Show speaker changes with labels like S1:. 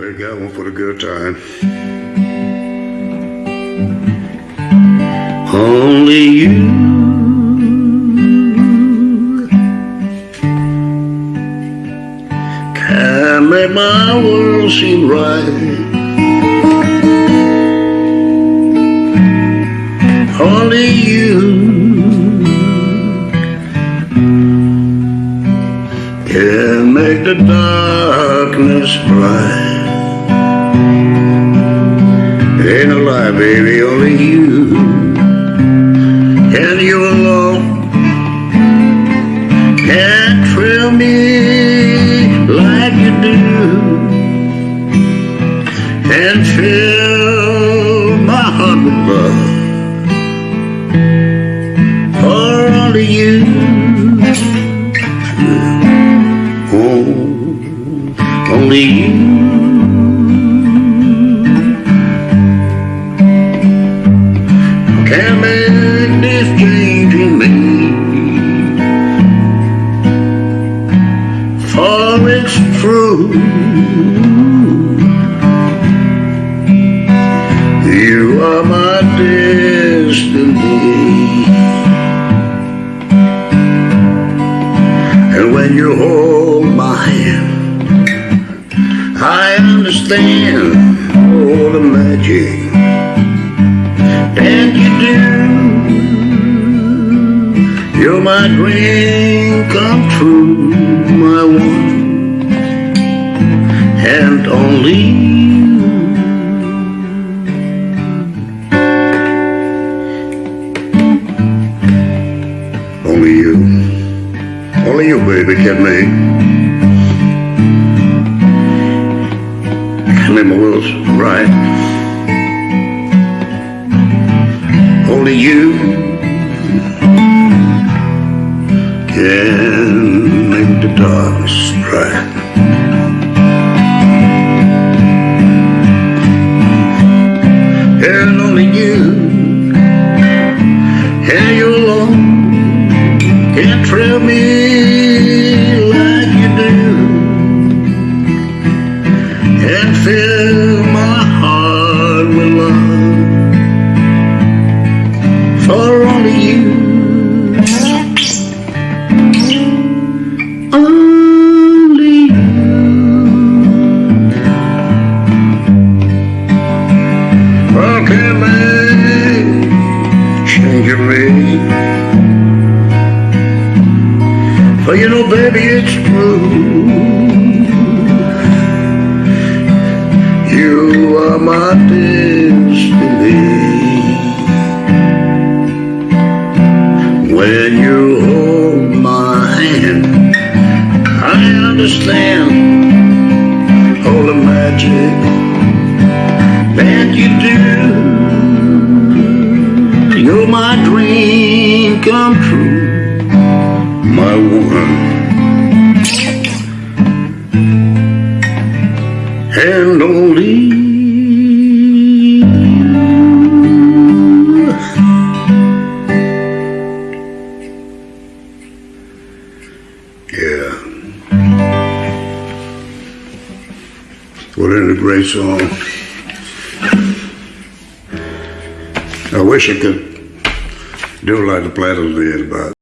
S1: They got one for the good time. Only you can make my world seem right. Only you can make the darkness bright. Ain't no lie, baby, only you. And you alone can thrill me like you do. And fill my heart with love. For only you. Oh, only you. Can make this me. For it's true. You are my destiny. And when you hold my hand, I understand all the magic my dream come true, my one and only. Only you, only you, baby, can make, can make my world right. only you can make the darkness bright. And only you, and you alone, can thrill me For you know, baby, it's true. You are my destiny. When you hold my hand, I understand all the magic that you do. You're my dream come true, my one and only. Yeah. What a great song. I wish I could do like the Platters did, but